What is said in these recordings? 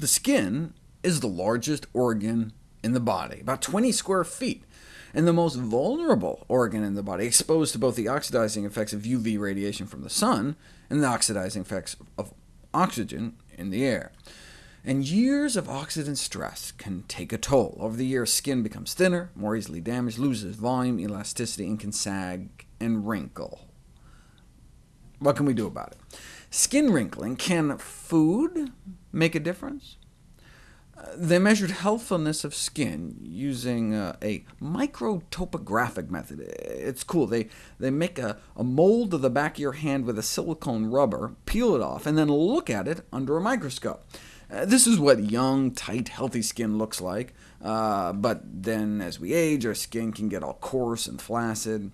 The skin is the largest organ in the body, about 20 square feet, and the most vulnerable organ in the body, exposed to both the oxidizing effects of UV radiation from the sun and the oxidizing effects of oxygen in the air. And years of oxidant stress can take a toll. Over the years, skin becomes thinner, more easily damaged, loses volume, elasticity, and can sag and wrinkle. What can we do about it? Skin wrinkling, can food make a difference? They measured healthfulness of skin using uh, a microtopographic method. It's cool. They, they make a, a mold of the back of your hand with a silicone rubber, peel it off, and then look at it under a microscope. Uh, this is what young, tight, healthy skin looks like, uh, but then as we age, our skin can get all coarse and flaccid.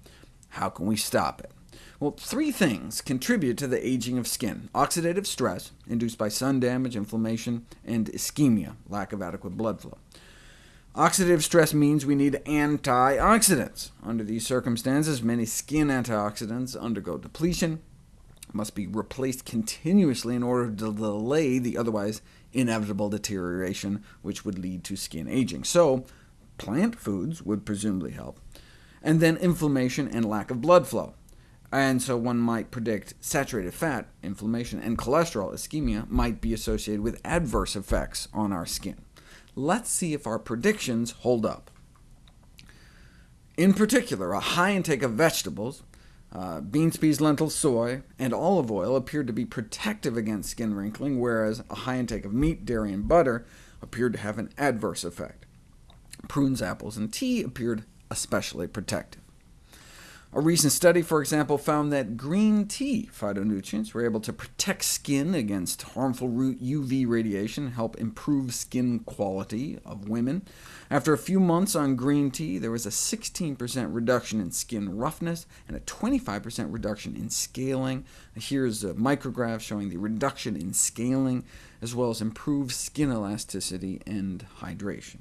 How can we stop it? Well, three things contribute to the aging of skin. Oxidative stress, induced by sun damage, inflammation, and ischemia, lack of adequate blood flow. Oxidative stress means we need antioxidants. Under these circumstances, many skin antioxidants undergo depletion, must be replaced continuously in order to delay the otherwise inevitable deterioration which would lead to skin aging. So plant foods would presumably help. And then inflammation and lack of blood flow. And so one might predict saturated fat, inflammation, and cholesterol, ischemia, might be associated with adverse effects on our skin. Let's see if our predictions hold up. In particular, a high intake of vegetables, uh, beans, peas, lentils, soy, and olive oil appeared to be protective against skin wrinkling, whereas a high intake of meat, dairy, and butter appeared to have an adverse effect. Prunes, apples, and tea appeared especially protective. A recent study, for example, found that green tea phytonutrients were able to protect skin against harmful UV radiation, help improve skin quality of women. After a few months on green tea, there was a 16% reduction in skin roughness and a 25% reduction in scaling. Here's a micrograph showing the reduction in scaling, as well as improved skin elasticity and hydration.